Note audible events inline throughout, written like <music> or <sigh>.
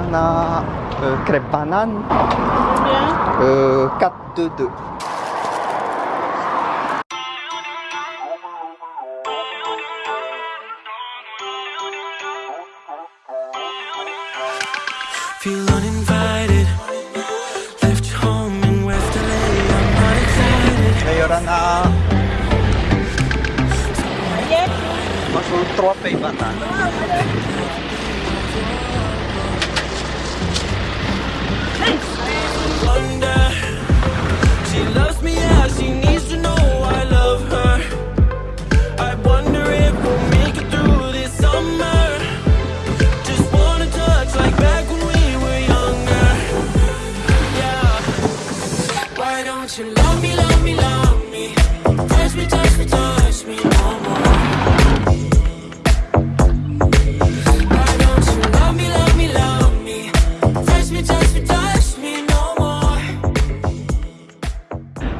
On a euh, crêpe banane. Ya. Eh, Combien Mas un tropa e banana. She loves me as she needs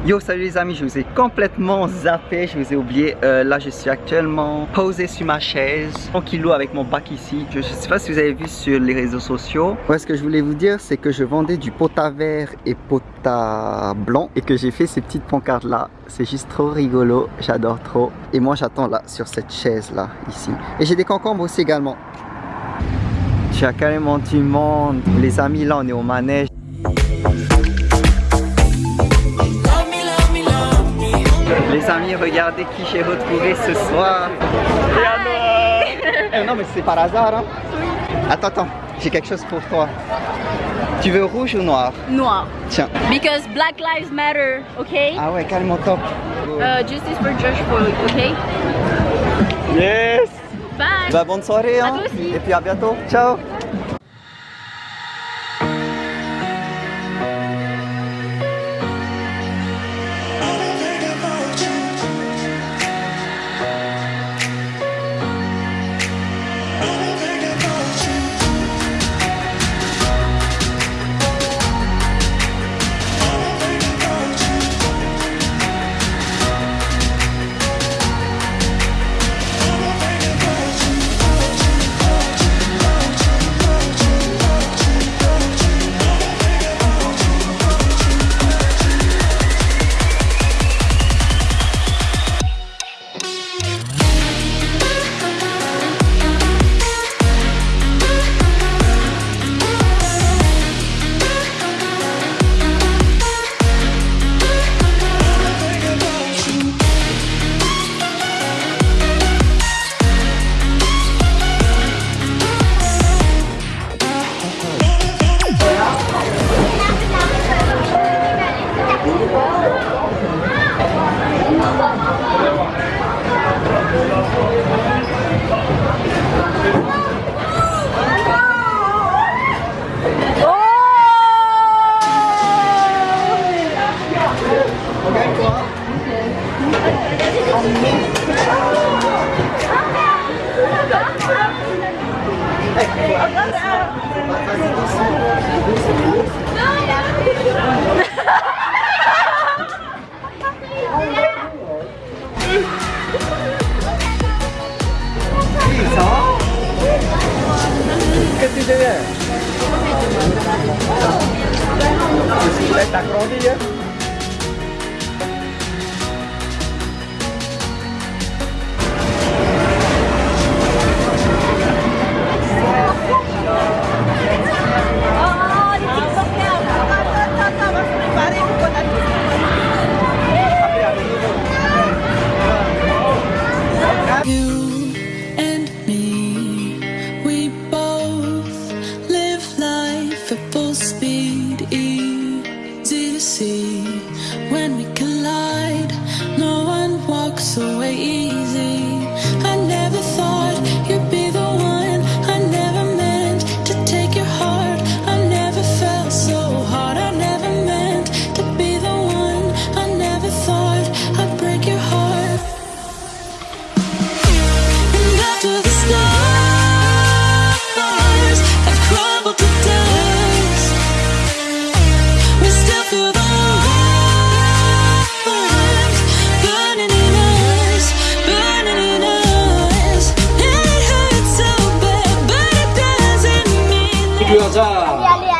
Yo salut les amis, je vous ai complètement zappé, je vous ai oublié. Euh, là je suis actuellement posé sur ma chaise, tranquillou avec mon bac ici. Je, je sais pas si vous avez vu sur les réseaux sociaux. Ouais, ce que je voulais vous dire, c'est que je vendais du pot à vert et pot à blanc et que j'ai fait ces petites pancartes là. C'est juste trop rigolo, j'adore trop. Et moi j'attends là sur cette chaise là, ici. Et j'ai des concombres aussi également. Tu as carrément du monde. Les amis là on est au manège. Les amis, regardez qui j'ai retrouvé ce soir. Eh, non mais c'est par hasard hein Attends, attends, j'ai quelque chose pour toi. Tu veux rouge ou noir? Noir. Tiens. Because Black Lives Matter, okay? Ah ouais, carrément top. Uh, justice for George Floyd, okay? Yes Bye. Bah bonne soirée À hein toi aussi. Et puis à bientôt. Ciao Qu'est-ce que tu deviens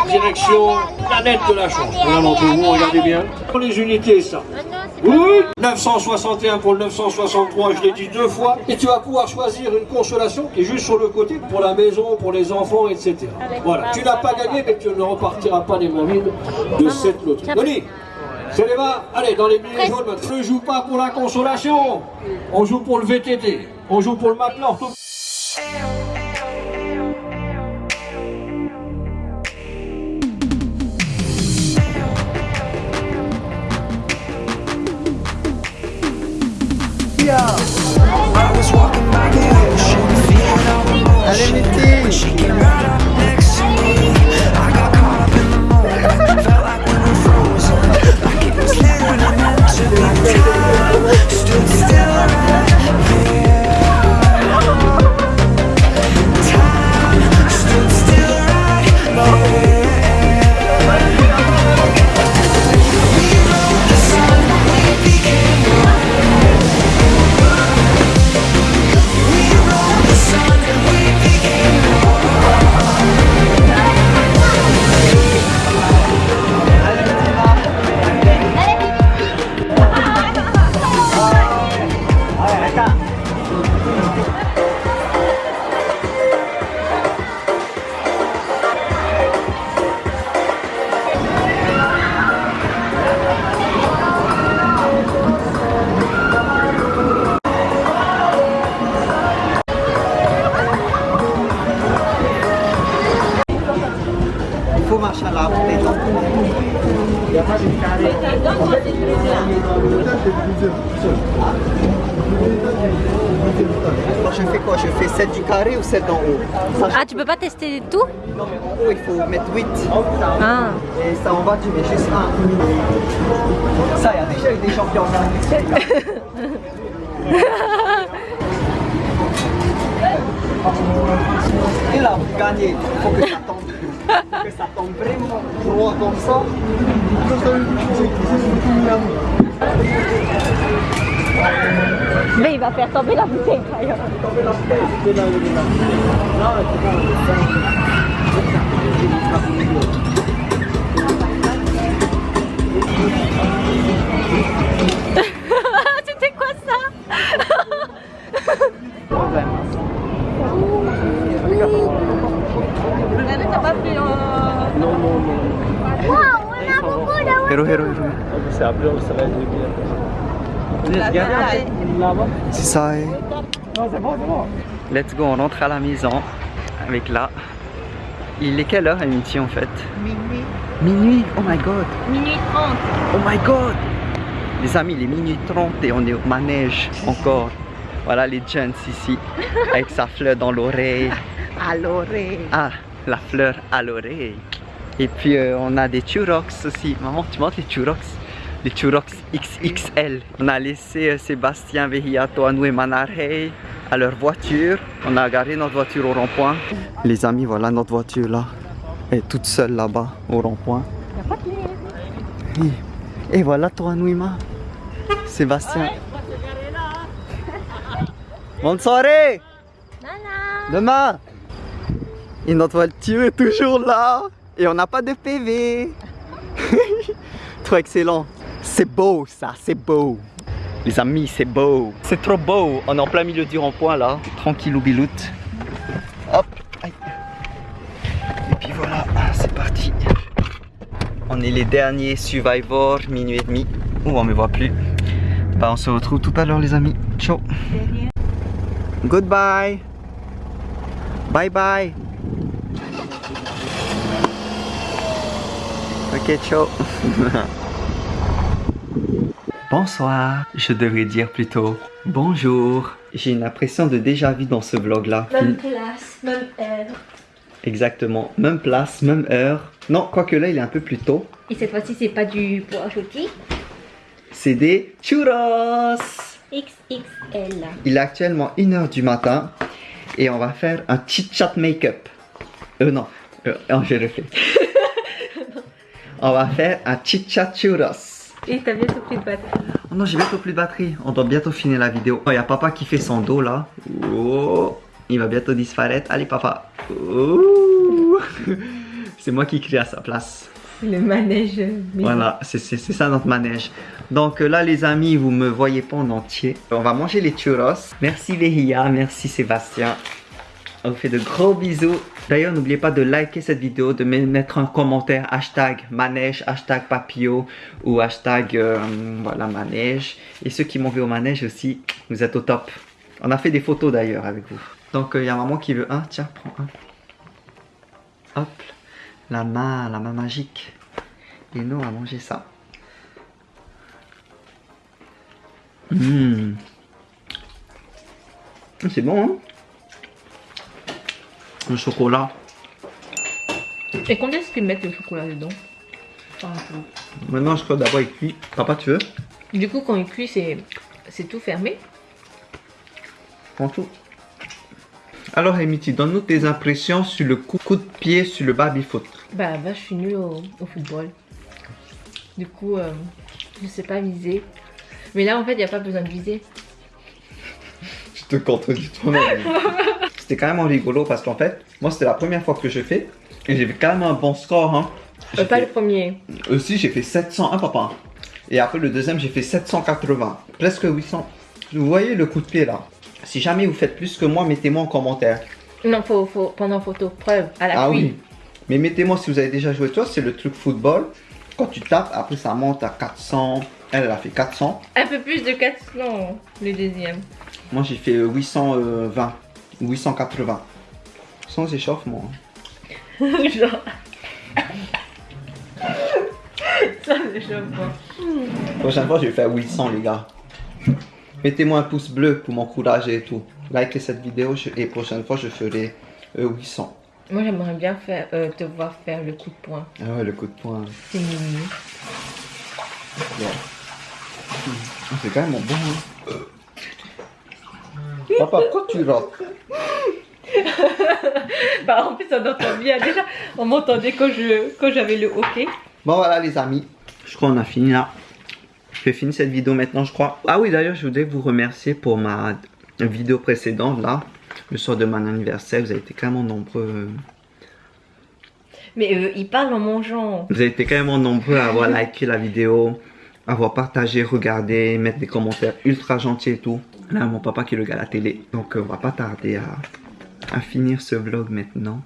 direction planète de la chance. Voilà vous, regardez bien. Pour les unités, ça. Oui, 961 pour le 963, je l'ai dit deux fois. Et tu vas pouvoir choisir une consolation qui est juste sur le côté pour la maison, pour les enfants, etc. Voilà, tu n'as pas gagné, mais tu ne repartiras pas les mains vides de cette loterie. Denis, c'est les mains. Allez, dans les billets jaunes, ne joue pas pour la consolation. On joue pour le VTT. On joue pour le matelas I was walking by the ocean, feeling all the Allez, motion. Mitty She came right up next to me. I got caught up in the moment, felt like we were frozen. Like it was literally meant to be. Time stood still Il faut marcher à la hauteur. Moi, je fais quoi? Je fais celle du carré ou celle d'en haut? Ah, tu peux pas tester tout? Non, mais en haut, il faut mettre 8. Ah. Et ça en bas, tu mets juste un. Ça, il y a déjà eu des champions <laughs> Et là, pour gagner, il faut que ça tombe. Faut que ça tombe vraiment droit comme ça. Mais il va faire tomber la bouteille. C'était quoi ça Hero. C'est ça. eh. Let's go, on rentre à la maison avec là. Il est quelle heure à en fait? Minuit. Minuit? Oh my god Minuit 30. Oh my god Les amis, il est minuit 30 et on est au manège encore. Voilà les gens ici, avec sa fleur dans l'oreille. <laughs> À l'oreille. Ah, la fleur à l'oreille. Et puis euh, on a des churros aussi. Maman, tu montres les churros Les churros XXL. On a laissé euh, Sébastien Vehiato, Anou et Manarhey à leur voiture. On a garé notre voiture au rond-point. Les amis, voilà notre voiture là. Elle est toute seule là-bas au rond-point. Et, et voilà toi, Anouima. Sébastien. Bonne soirée Demain Et notre voiture est toujours là Et on n'a pas de PV <laughs> Trop excellent. C'est beau ça, c'est beau. Les amis, c'est beau. C'est trop beau. On est en plein milieu du rond-point là. Tranquille ou biloute Hop. Aïe. Et puis voilà, c'est parti. On est les derniers survivors, minuit et demi. Ouh, on me voit plus. Bah on se retrouve tout à l'heure les amis. Ciao. Goodbye. Bye bye. <laughs> Bonsoir. Je devrais dire plutôt bonjour. J'ai une impression de déjà vu dans ce vlog là. Même place, même heure. Exactement. Même place, même heure. Non, quoique là il est un peu plus tôt. Et cette fois-ci, c'est pas du pois rôti. C'est des churros. XXL. Il est actuellement 1h du matin et on va faire un chit chat make-up. Euh non, euh, non j'ai refait. <laughs> on va faire un churros. Et t'as bientôt plus de batterie. Oh non, j'ai bientôt plus de batterie. On doit bientôt finir la vidéo. Oh, il y a papa qui fait son dos là. Oh, il va bientôt disparaître. Allez papa. Oh. C'est moi qui crie à sa place. Le manège. mais- Voilà, c'est ça notre manège. Donc euh, là, les amis, vous me voyez pas en entier. On va manger les churros. Merci Vehia, merci Sébastien. On vous fait de gros bisous. D'ailleurs, n'oubliez pas de liker cette vidéo, de me- mettre un commentaire hashtag manège, hashtag papillot ou hashtag euh, voilà manège. Et ceux qui m'ont vu au manège aussi, vous êtes au top. On a fait des photos d'ailleurs avec vous. Donc il y a maman qui veut un. Tiens, prends un. Hop, la main, la main magique. Et nous, on va manger ça. Mmh. C'est bon, hein? Le chocolat. Et combien est-ce qu'ils mettent le chocolat dedans Maintenant, je crois d'abord il cuit. Papa, tu veux Du coup, quand il cuit, c'est c'est tout fermé. Prends tout. Alors, Emity, donne-nous tes impressions sur le coup, coup de pied sur le baby-foot. Bah, bah, je suis nulle au, au football. Du coup, euh, je sais pas viser. Mais là, en fait, il n'y a pas besoin de viser. Je te contredis toi-même. <laughs> c'était quand même rigolo parce qu'en fait, moi, c'était la première fois que je fais. Et j'ai fait quand même un bon score. Hein. Euh, pas fait- le premier. Aussi, j'ai fait 701, papa. Et après, le deuxième, j'ai fait 780. Presque 800. Vous voyez le coup de pied là Si jamais vous faites plus que moi, mettez-moi en commentaire. Non, faut, faut prendre en photo. Preuve, à la Ah pluie. oui. Mais mettez-moi si vous avez déjà joué. Toi, c'est le truc football. Quand tu tapes, après ça monte à 400. Elle, elle a fait 400. Un peu plus de 400, le deuxième. Moi, j'ai fait euh, 820. Ou 880. Sans échauffement. hein. <laughs> Genre. <laughs> Choque pas. Prochaine fois, je vais faire 800, les gars. Mettez-moi un pouce bleu pour m'encourager et tout. Likez cette vidéo je- et prochaine fois, je ferai euh, 800. Moi, j'aimerais bien faire, euh, te voir faire le coup de poing. Ah ouais, le coup de poing. C'est mignon. Ouais. C'est quand même bon. Hein. Papa, pourquoi tu rates <laughs> Bah, en plus, on entend bien. Déjà, on m'entendait quand je quand j'avais le hockey. Bon voilà les amis, je crois qu'on a fini là. Je vais finir cette vidéo maintenant je crois. Ah oui d'ailleurs je voudrais vous remercier pour ma vidéo précédente là. Le soir de mon anniversaire, vous avez été quand même nombreux. Mais euh, il parle en mangeant. Vous avez été quand même nombreux à avoir <laughs> liké la vidéo, avoir partagé, regardé, mettre des commentaires ultra gentils et tout. Là, mon papa qui regarde la télé. Donc, euh, on va pas tarder à, à finir ce vlog maintenant.